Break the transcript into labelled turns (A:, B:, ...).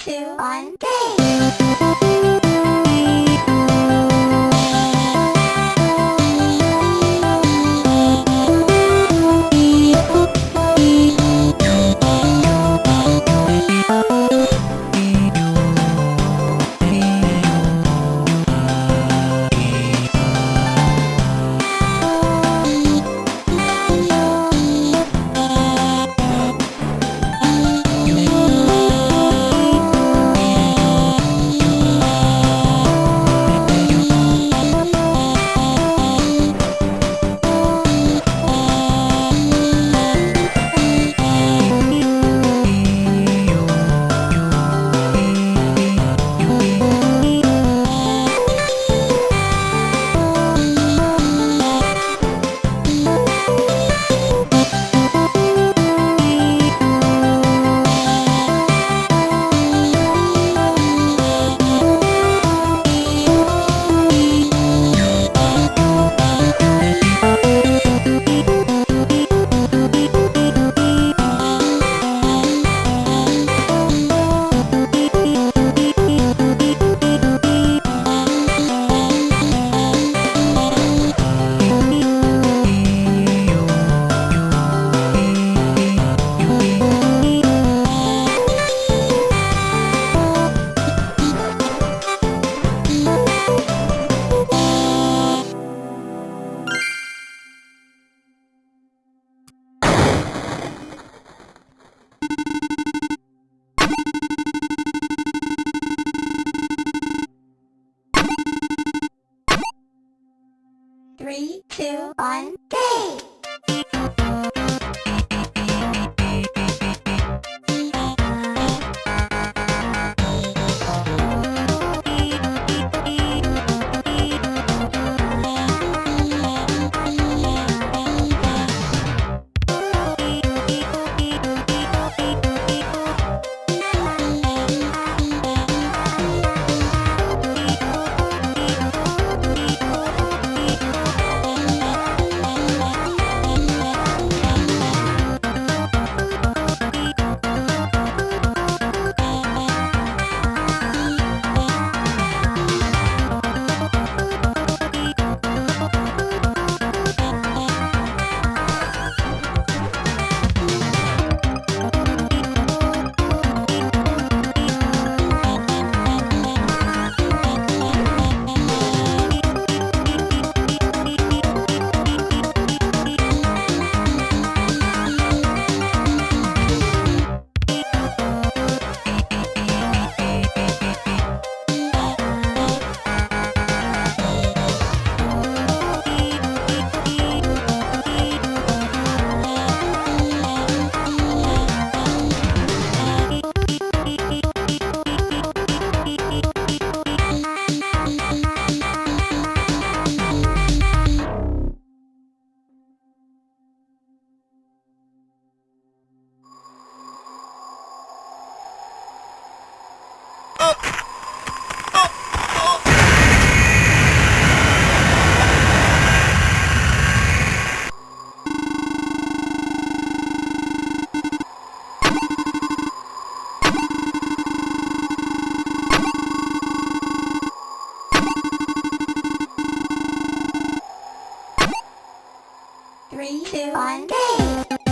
A: two, one, game! Two, one, game! Three, two, one, game!